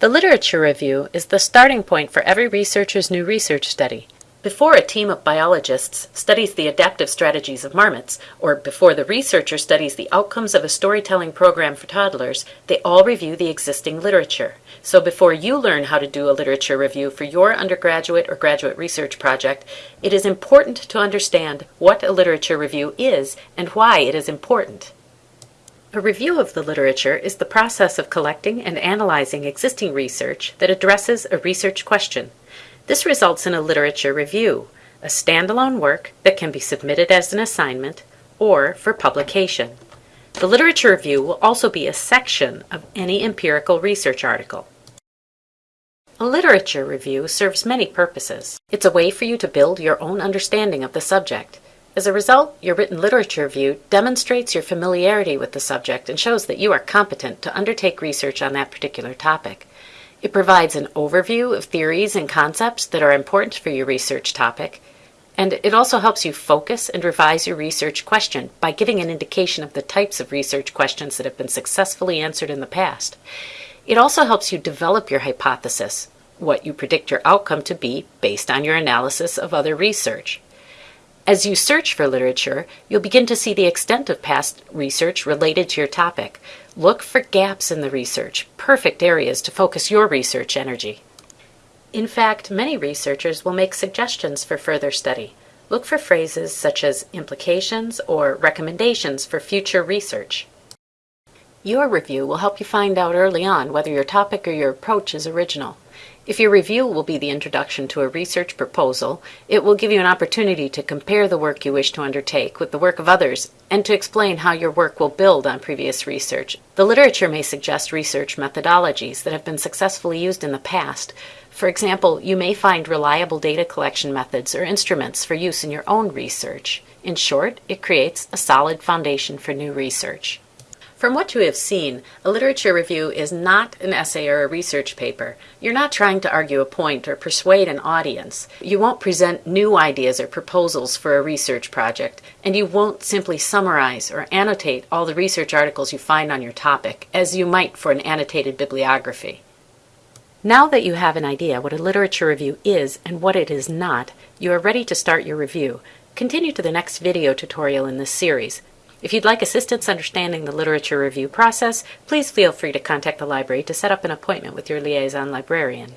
The literature review is the starting point for every researcher's new research study. Before a team of biologists studies the adaptive strategies of marmots, or before the researcher studies the outcomes of a storytelling program for toddlers, they all review the existing literature. So before you learn how to do a literature review for your undergraduate or graduate research project, it is important to understand what a literature review is and why it is important. A review of the literature is the process of collecting and analyzing existing research that addresses a research question. This results in a literature review, a standalone work that can be submitted as an assignment or for publication. The literature review will also be a section of any empirical research article. A literature review serves many purposes. It's a way for you to build your own understanding of the subject. As a result, your written literature review demonstrates your familiarity with the subject and shows that you are competent to undertake research on that particular topic. It provides an overview of theories and concepts that are important for your research topic, and it also helps you focus and revise your research question by giving an indication of the types of research questions that have been successfully answered in the past. It also helps you develop your hypothesis, what you predict your outcome to be based on your analysis of other research. As you search for literature, you'll begin to see the extent of past research related to your topic. Look for gaps in the research, perfect areas to focus your research energy. In fact, many researchers will make suggestions for further study. Look for phrases such as implications or recommendations for future research. Your review will help you find out early on whether your topic or your approach is original. If your review will be the introduction to a research proposal, it will give you an opportunity to compare the work you wish to undertake with the work of others and to explain how your work will build on previous research. The literature may suggest research methodologies that have been successfully used in the past. For example, you may find reliable data collection methods or instruments for use in your own research. In short, it creates a solid foundation for new research. From what you have seen, a literature review is not an essay or a research paper. You're not trying to argue a point or persuade an audience. You won't present new ideas or proposals for a research project, and you won't simply summarize or annotate all the research articles you find on your topic, as you might for an annotated bibliography. Now that you have an idea what a literature review is and what it is not, you are ready to start your review. Continue to the next video tutorial in this series. If you'd like assistance understanding the literature review process, please feel free to contact the library to set up an appointment with your liaison librarian.